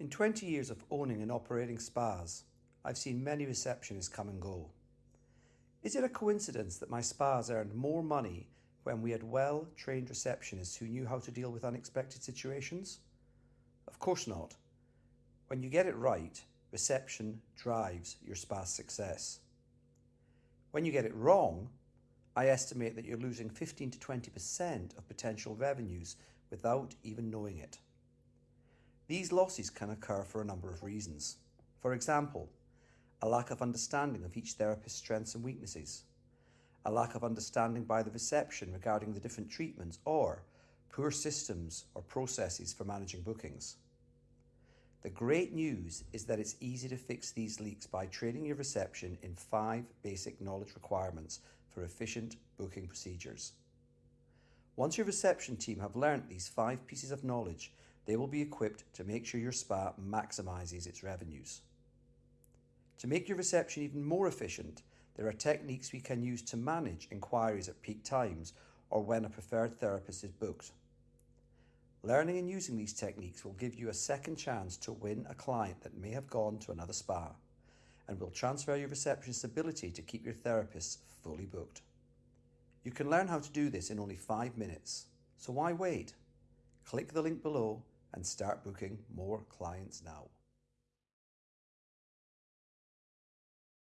In 20 years of owning and operating spas, I've seen many receptionists come and go. Is it a coincidence that my spas earned more money when we had well trained receptionists who knew how to deal with unexpected situations? Of course not. When you get it right, reception drives your spa's success. When you get it wrong, I estimate that you're losing 15 to 20% of potential revenues without even knowing it. These losses can occur for a number of reasons. For example, a lack of understanding of each therapist's strengths and weaknesses, a lack of understanding by the reception regarding the different treatments, or poor systems or processes for managing bookings. The great news is that it's easy to fix these leaks by training your reception in five basic knowledge requirements for efficient booking procedures. Once your reception team have learnt these five pieces of knowledge, they will be equipped to make sure your spa maximizes its revenues. To make your reception even more efficient, there are techniques we can use to manage inquiries at peak times or when a preferred therapist is booked. Learning and using these techniques will give you a second chance to win a client that may have gone to another spa and will transfer your receptionist's ability to keep your therapists fully booked. You can learn how to do this in only five minutes, so why wait? Click the link below and start booking more clients now.